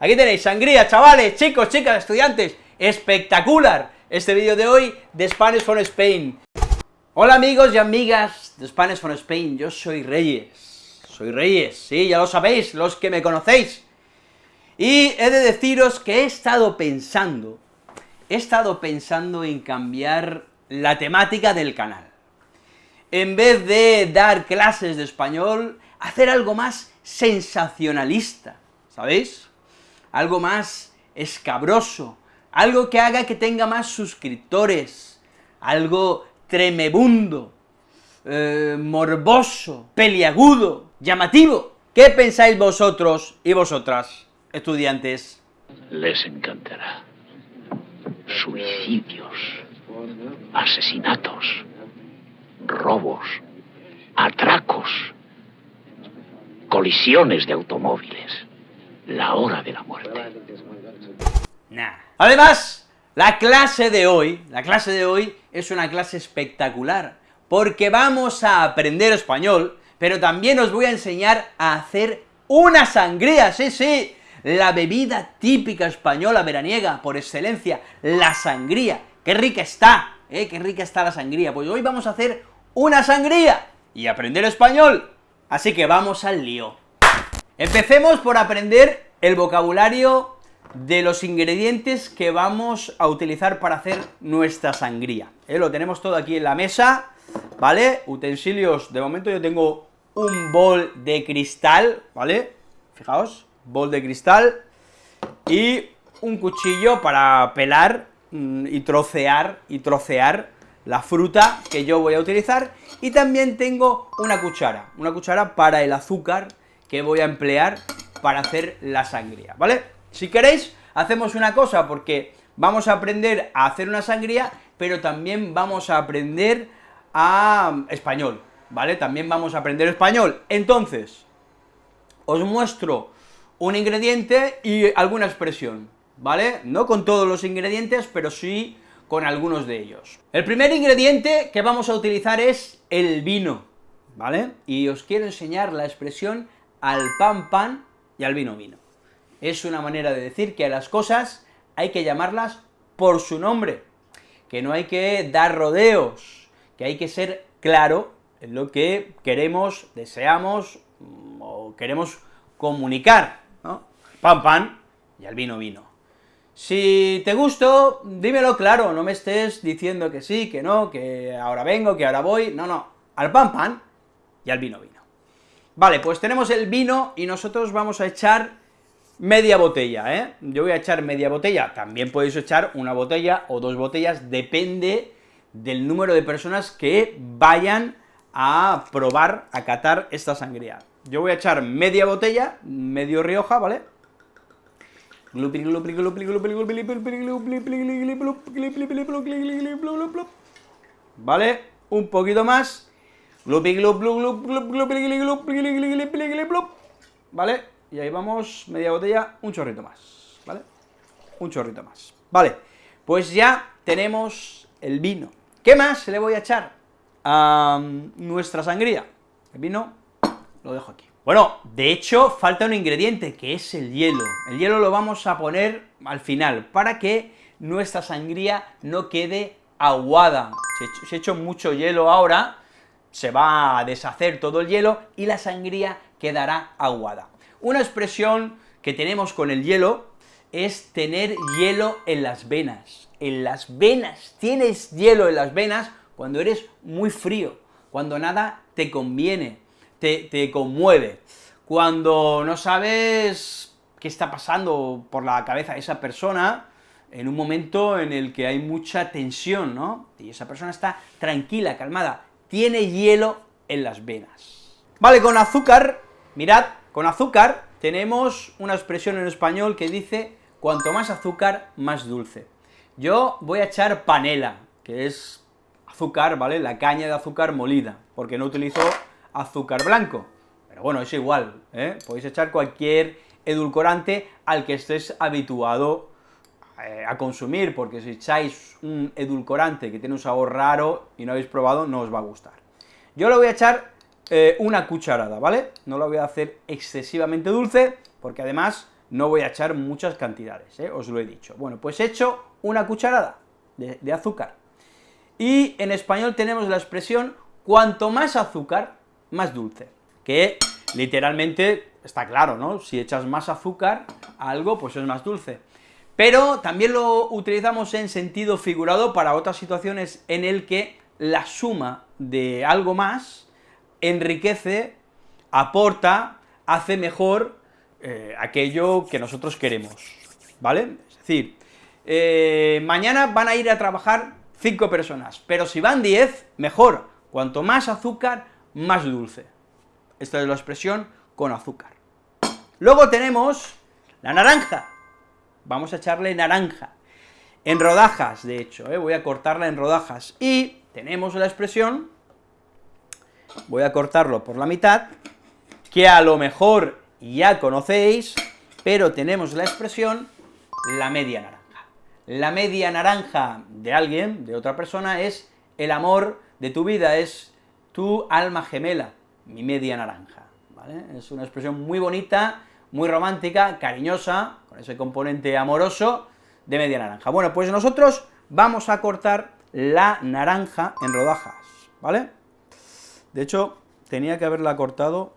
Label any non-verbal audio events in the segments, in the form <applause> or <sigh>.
Aquí tenéis sangría, chavales, chicos, chicas, estudiantes, espectacular este vídeo de hoy de Spanish for Spain. Hola amigos y amigas de Spanish for Spain, yo soy Reyes, soy Reyes, sí, ya lo sabéis, los que me conocéis. Y he de deciros que he estado pensando, he estado pensando en cambiar la temática del canal. En vez de dar clases de español, hacer algo más sensacionalista, ¿sabéis? Algo más escabroso, algo que haga que tenga más suscriptores, algo tremebundo, eh, morboso, peliagudo, llamativo. ¿Qué pensáis vosotros y vosotras, estudiantes? Les encantará. Suicidios, asesinatos, robos, atracos, colisiones de automóviles la hora de la muerte. Nah. Además, la clase de hoy, la clase de hoy es una clase espectacular, porque vamos a aprender español, pero también os voy a enseñar a hacer una sangría, sí, sí, la bebida típica española veraniega, por excelencia, la sangría. ¡Qué rica está! ¿Eh? ¡Qué rica está la sangría! Pues hoy vamos a hacer una sangría y aprender español. Así que vamos al lío. Empecemos por aprender el vocabulario de los ingredientes que vamos a utilizar para hacer nuestra sangría. ¿eh? Lo tenemos todo aquí en la mesa, ¿vale? Utensilios, de momento yo tengo un bol de cristal, ¿vale? Fijaos, bol de cristal, y un cuchillo para pelar mm, y trocear, y trocear la fruta que yo voy a utilizar, y también tengo una cuchara, una cuchara para el azúcar que voy a emplear para hacer la sangría, ¿vale? Si queréis, hacemos una cosa, porque vamos a aprender a hacer una sangría, pero también vamos a aprender a español, ¿vale? También vamos a aprender español. Entonces, os muestro un ingrediente y alguna expresión, ¿vale? No con todos los ingredientes, pero sí con algunos de ellos. El primer ingrediente que vamos a utilizar es el vino, ¿vale? Y os quiero enseñar la expresión al pan pan y al vino vino. Es una manera de decir que a las cosas hay que llamarlas por su nombre, que no hay que dar rodeos, que hay que ser claro en lo que queremos, deseamos mm, o queremos comunicar, ¿no? Pan pan y al vino vino. Si te gusto, dímelo claro, no me estés diciendo que sí, que no, que ahora vengo, que ahora voy, no, no, al pan pan y al vino vino. Vale, pues tenemos el vino y nosotros vamos a echar media botella, ¿eh? Yo voy a echar media botella, también podéis echar una botella o dos botellas, depende del número de personas que vayan a probar, a catar esta sangría. Yo voy a echar media botella, medio Rioja, ¿vale? ¿Vale? Un poquito más, ¿Vale? Y ahí vamos, media botella, un chorrito más, ¿vale? Un chorrito más. Vale, pues ya tenemos el vino. ¿Qué más le voy a echar a nuestra sangría? El vino lo dejo aquí. Bueno, de hecho, falta un ingrediente, que es el hielo. El hielo lo vamos a poner al final, para que nuestra sangría no quede aguada. Si he hecho mucho hielo ahora, se va a deshacer todo el hielo y la sangría quedará aguada. Una expresión que tenemos con el hielo es tener hielo en las venas. En las venas, tienes hielo en las venas cuando eres muy frío, cuando nada te conviene, te, te conmueve, cuando no sabes qué está pasando por la cabeza de esa persona, en un momento en el que hay mucha tensión, ¿no? Y esa persona está tranquila, calmada, tiene hielo en las venas. Vale, con azúcar, mirad, con azúcar tenemos una expresión en español que dice, cuanto más azúcar, más dulce. Yo voy a echar panela, que es azúcar, ¿vale?, la caña de azúcar molida, porque no utilizo azúcar blanco, pero bueno, es igual, ¿eh? podéis echar cualquier edulcorante al que estés habituado eh, a consumir, porque si echáis un edulcorante que tiene un sabor raro y no habéis probado, no os va a gustar. Yo le voy a echar eh, una cucharada, ¿vale? No lo voy a hacer excesivamente dulce, porque además no voy a echar muchas cantidades, ¿eh? os lo he dicho. Bueno, pues he hecho una cucharada de, de azúcar. Y en español tenemos la expresión cuanto más azúcar, más dulce, que literalmente está claro, ¿no? Si echas más azúcar a algo, pues es más dulce. Pero también lo utilizamos en sentido figurado para otras situaciones en el que la suma de algo más enriquece, aporta, hace mejor eh, aquello que nosotros queremos, ¿vale? Es decir, eh, mañana van a ir a trabajar cinco personas, pero si van 10, mejor, cuanto más azúcar, más dulce. Esta es la expresión con azúcar. Luego tenemos la naranja, vamos a echarle naranja, en rodajas, de hecho, ¿eh? voy a cortarla en rodajas, y tenemos la expresión, voy a cortarlo por la mitad, que a lo mejor ya conocéis, pero tenemos la expresión la media naranja. La media naranja de alguien, de otra persona, es el amor de tu vida, es tu alma gemela, mi media naranja, ¿vale? Es una expresión muy bonita, muy romántica, cariñosa, con ese componente amoroso de media naranja. Bueno, pues nosotros vamos a cortar la naranja en rodajas, ¿vale? De hecho, tenía que haberla cortado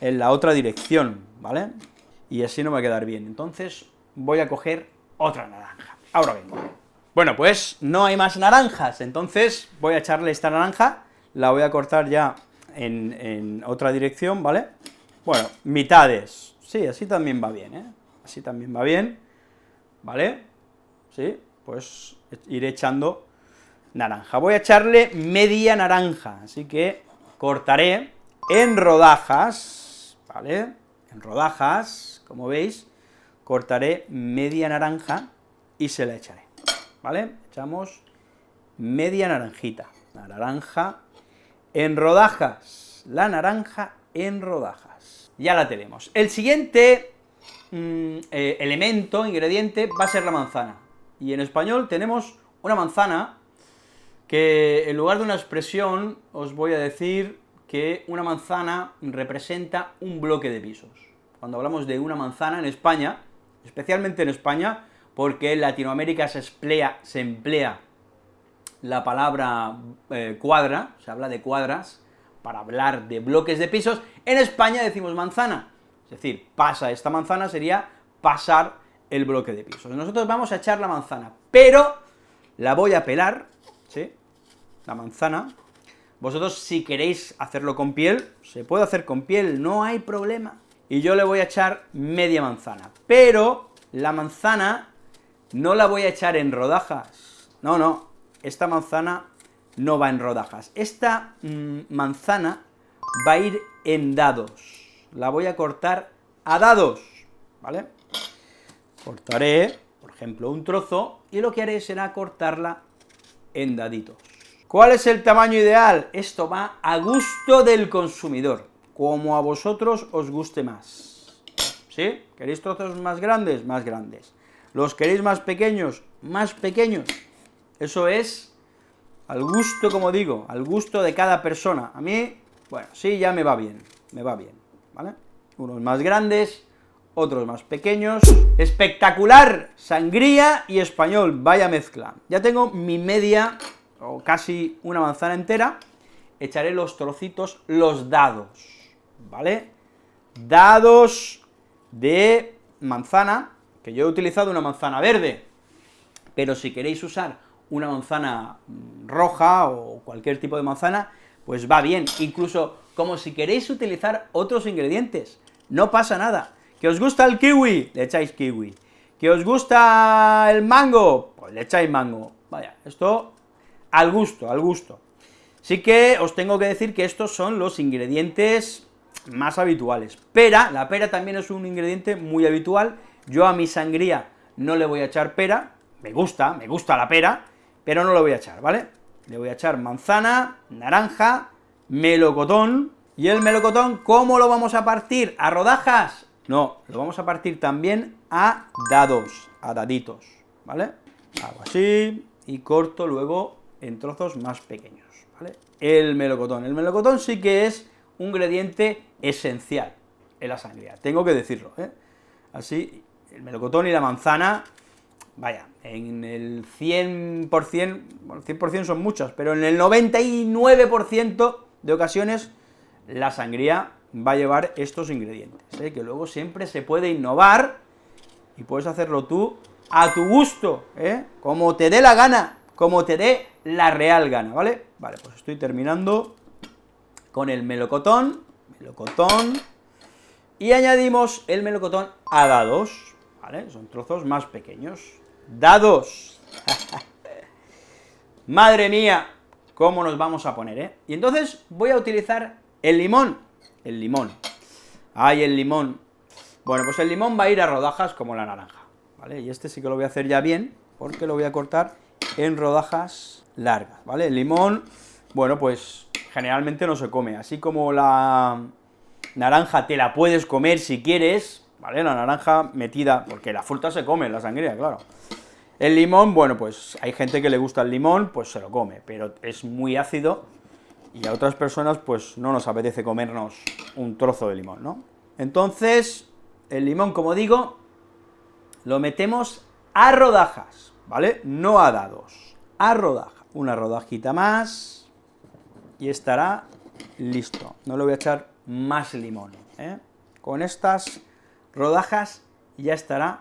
en la otra dirección, ¿vale? Y así no me va a quedar bien. Entonces, voy a coger otra naranja. Ahora vengo. Bueno, pues no hay más naranjas, entonces voy a echarle esta naranja, la voy a cortar ya en, en otra dirección, ¿vale? Bueno, mitades, sí, así también va bien, ¿eh? Así también va bien, ¿vale? Sí, pues iré echando naranja. Voy a echarle media naranja, así que cortaré en rodajas, ¿vale? En rodajas, como veis, cortaré media naranja y se la echaré, ¿vale? Echamos media naranjita, la naranja en rodajas, la naranja en rodajas. Ya la tenemos. El siguiente mm, eh, elemento, ingrediente, va a ser la manzana. Y en español tenemos una manzana que en lugar de una expresión os voy a decir que una manzana representa un bloque de pisos. Cuando hablamos de una manzana en España, especialmente en España, porque en Latinoamérica se emplea, se emplea la palabra eh, cuadra, se habla de cuadras, para hablar de bloques de pisos, en España decimos manzana, es decir, pasa esta manzana sería pasar el bloque de pisos. Nosotros vamos a echar la manzana, pero la voy a pelar, ¿sí?, la manzana, vosotros si queréis hacerlo con piel, se puede hacer con piel, no hay problema. Y yo le voy a echar media manzana, pero la manzana no la voy a echar en rodajas, no, no, esta manzana no va en rodajas. Esta mm, manzana va a ir en dados, la voy a cortar a dados, ¿vale? Cortaré, por ejemplo, un trozo, y lo que haré será cortarla en daditos. ¿Cuál es el tamaño ideal? Esto va a gusto del consumidor, como a vosotros os guste más. ¿Sí? ¿Queréis trozos más grandes? Más grandes. ¿Los queréis más pequeños? Más pequeños. Eso es al gusto, como digo, al gusto de cada persona. A mí, bueno, sí, ya me va bien, me va bien, ¿vale? Unos más grandes, otros más pequeños. Espectacular, sangría y español, vaya mezcla. Ya tengo mi media o casi una manzana entera, echaré los trocitos, los dados, ¿vale? Dados de manzana, que yo he utilizado una manzana verde, pero si queréis usar una manzana mm, roja o cualquier tipo de manzana, pues va bien, incluso como si queréis utilizar otros ingredientes, no pasa nada. ¿Que os gusta el kiwi? Le echáis kiwi. ¿Que os gusta el mango? Pues le echáis mango. Vaya, esto al gusto, al gusto. Sí que os tengo que decir que estos son los ingredientes más habituales. Pera, la pera también es un ingrediente muy habitual, yo a mi sangría no le voy a echar pera, me gusta, me gusta la pera, pero no lo voy a echar, ¿vale? Le voy a echar manzana, naranja, melocotón, y el melocotón, ¿cómo lo vamos a partir? ¿A rodajas? No, lo vamos a partir también a dados, a daditos, ¿vale? Hago así, y corto luego en trozos más pequeños, ¿vale? El melocotón. El melocotón sí que es un ingrediente esencial en la sangría, tengo que decirlo, ¿eh? Así, el melocotón y la manzana, vaya, en el 100%, bueno, 100% son muchas, pero en el 99% de ocasiones la sangría va a llevar estos ingredientes, ¿eh? que luego siempre se puede innovar y puedes hacerlo tú a tu gusto, ¿eh? como te dé la gana, como te dé la real gana, ¿vale? Vale, pues estoy terminando con el melocotón, melocotón, y añadimos el melocotón a dados, ¿vale? Son trozos más pequeños. ¡Dados! <laughs> ¡Madre mía! ¿Cómo nos vamos a poner, eh? Y entonces voy a utilizar el limón, el limón. ¡Ay, el limón! Bueno, pues el limón va a ir a rodajas como la naranja, ¿vale? Y este sí que lo voy a hacer ya bien, porque lo voy a cortar en rodajas largas, ¿vale? El limón, bueno, pues generalmente no se come, así como la naranja te la puedes comer si quieres, ¿vale? La naranja metida, porque la fruta se come, la sangría, claro. El limón, bueno, pues hay gente que le gusta el limón, pues se lo come, pero es muy ácido, y a otras personas, pues no nos apetece comernos un trozo de limón, ¿no? Entonces, el limón, como digo, lo metemos a rodajas, ¿vale? No a dados, a rodajas. Una rodajita más, y estará listo. No le voy a echar más limón, ¿eh? Con estas rodajas ya estará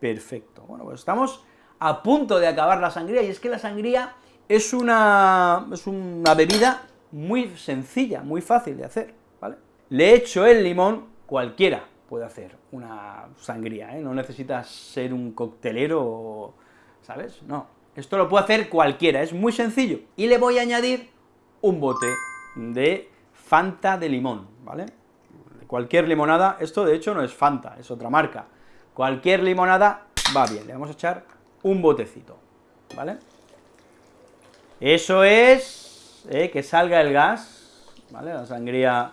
perfecto. Bueno, pues estamos a punto de acabar la sangría, y es que la sangría es una, es una bebida muy sencilla, muy fácil de hacer, ¿vale? Le echo el limón, cualquiera puede hacer una sangría, ¿eh? no necesitas ser un coctelero, ¿sabes? No, esto lo puede hacer cualquiera, es muy sencillo. Y le voy a añadir un bote de Fanta de limón, ¿vale? Cualquier limonada, esto de hecho no es Fanta, es otra marca. Cualquier limonada va bien, le vamos a echar un botecito, ¿vale? Eso es, ¿eh? que salga el gas, ¿vale? La sangría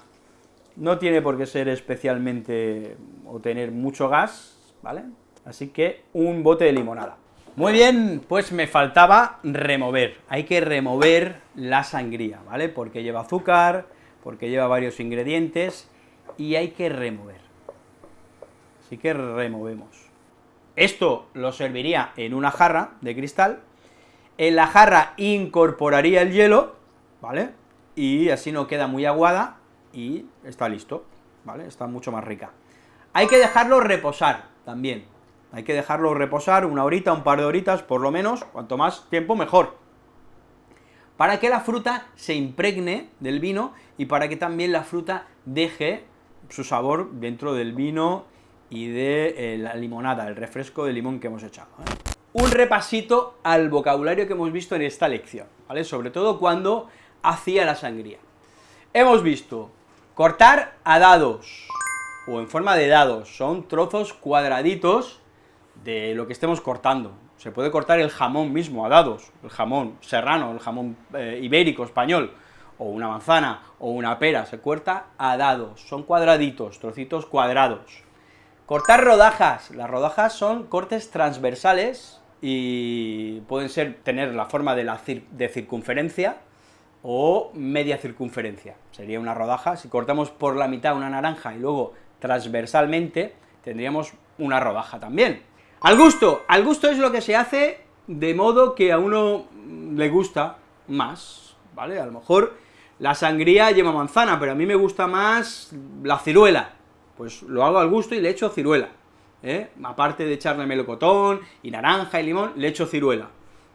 no tiene por qué ser especialmente o tener mucho gas, ¿vale? Así que un bote de limonada. Muy bien, pues me faltaba remover, hay que remover la sangría, ¿vale? Porque lleva azúcar, porque lleva varios ingredientes, y hay que remover. Así que removemos. Esto lo serviría en una jarra de cristal, en la jarra incorporaría el hielo, ¿vale? Y así no queda muy aguada, y está listo, ¿vale? Está mucho más rica. Hay que dejarlo reposar también, hay que dejarlo reposar una horita, un par de horitas, por lo menos, cuanto más tiempo mejor, para que la fruta se impregne del vino y para que también la fruta deje su sabor dentro del vino y de eh, la limonada, el refresco de limón que hemos echado. ¿eh? Un repasito al vocabulario que hemos visto en esta lección. Sobre todo cuando hacía la sangría. Hemos visto cortar a dados, o en forma de dados, son trozos cuadraditos de lo que estemos cortando. Se puede cortar el jamón mismo a dados, el jamón serrano, el jamón eh, ibérico, español, o una manzana, o una pera, se corta a dados, son cuadraditos, trocitos cuadrados. Cortar rodajas, las rodajas son cortes transversales y pueden ser, tener la forma de, la de circunferencia o media circunferencia, sería una rodaja, si cortamos por la mitad una naranja y luego transversalmente, tendríamos una rodaja también. Al gusto, al gusto es lo que se hace de modo que a uno le gusta más, ¿vale? A lo mejor la sangría lleva manzana, pero a mí me gusta más la ciruela, pues lo hago al gusto y le echo ciruela, ¿eh? Aparte de echarle melocotón y naranja y limón, le echo ciruela.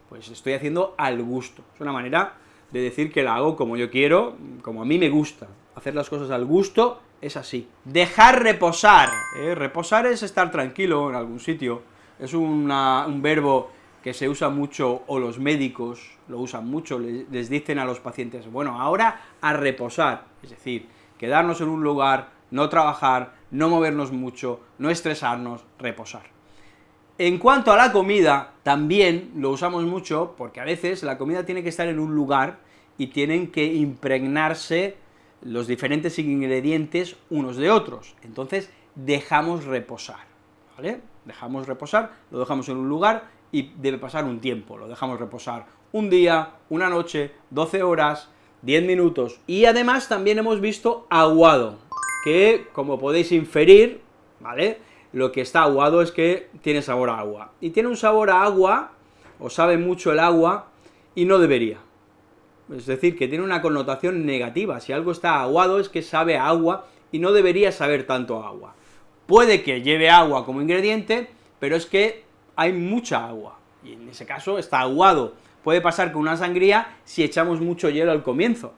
Pues estoy haciendo al gusto, es una manera de decir que la hago como yo quiero, como a mí me gusta. Hacer las cosas al gusto es así. Dejar reposar, ¿eh? reposar es estar tranquilo en algún sitio, es un verbo que se usa mucho, o los médicos lo usan mucho, les, dicen a los pacientes, bueno, ahora a reposar, es decir, quedarnos en un lugar, no trabajar, no movernos mucho, no estresarnos, reposar. En cuanto a la comida, también lo usamos mucho, porque a veces la comida tiene que estar en un lugar y tienen que impregnarse los diferentes ingredientes unos de otros, entonces dejamos reposar, ¿vale? dejamos reposar, lo dejamos en un lugar y debe pasar un tiempo, lo dejamos reposar un día, una noche, 12 horas, 10 minutos, y además también hemos visto aguado, que como podéis inferir, ¿vale?, lo que está aguado es que tiene sabor a agua. Y tiene un sabor a agua, o sabe mucho el agua, y no debería. Es decir, que tiene una connotación negativa. Si algo está aguado es que sabe agua, y no debería saber tanto agua. Puede que lleve agua como ingrediente, pero es que hay mucha agua, y en ese caso está aguado. Puede pasar con una sangría si echamos mucho hielo al comienzo,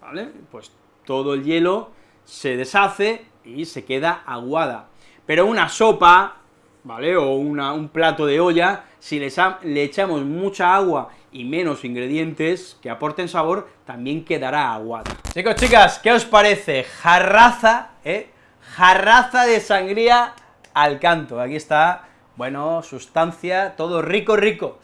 ¿vale? Pues todo el hielo se deshace y se queda aguada. Pero una sopa, ¿vale?, o un plato de olla, si le, le echamos mucha agua y menos ingredientes que aporten sabor, también quedará aguada. Chicos, chicas, ¿qué os parece? Jarraza, ¿eh? Jarraza de sangría al canto. Aquí está, bueno, sustancia, todo rico, rico.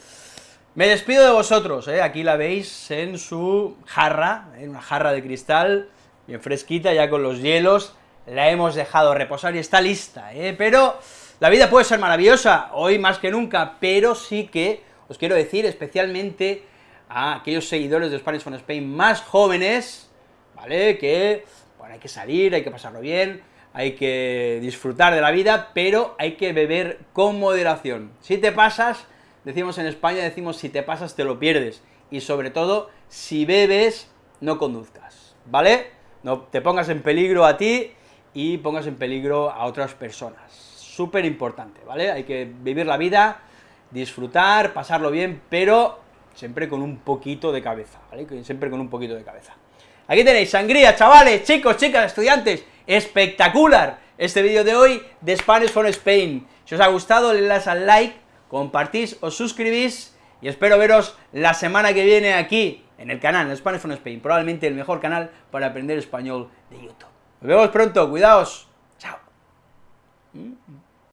Me despido de vosotros, ¿eh? aquí la veis en su jarra, en una jarra de cristal, bien fresquita, ya con los hielos, la hemos dejado reposar y está lista, ¿eh? pero la vida puede ser maravillosa, hoy más que nunca, pero sí que os quiero decir especialmente a aquellos seguidores de Spanish from Spain más jóvenes, ¿vale?, que, bueno, hay que salir, hay que pasarlo bien, hay que disfrutar de la vida, pero hay que beber con moderación. Si te pasas, decimos en España, decimos si te pasas te lo pierdes, y sobre todo, si bebes, no conduzcas, ¿vale?, no te pongas en peligro a ti y pongas en peligro a otras personas. Súper importante, ¿vale? Hay que vivir la vida, disfrutar, pasarlo bien, pero siempre con un poquito de cabeza, ¿vale? Siempre con un poquito de cabeza. Aquí tenéis sangría, chavales, chicos, chicas, estudiantes, espectacular este vídeo de hoy de Spanish for Spain. Si os ha gustado, le das al like, compartís, os suscribís, y espero veros la semana que viene aquí, en el canal, en Spanish from Spain, probablemente el mejor canal para aprender español de YouTube. Nos vemos pronto, cuidaos, chao.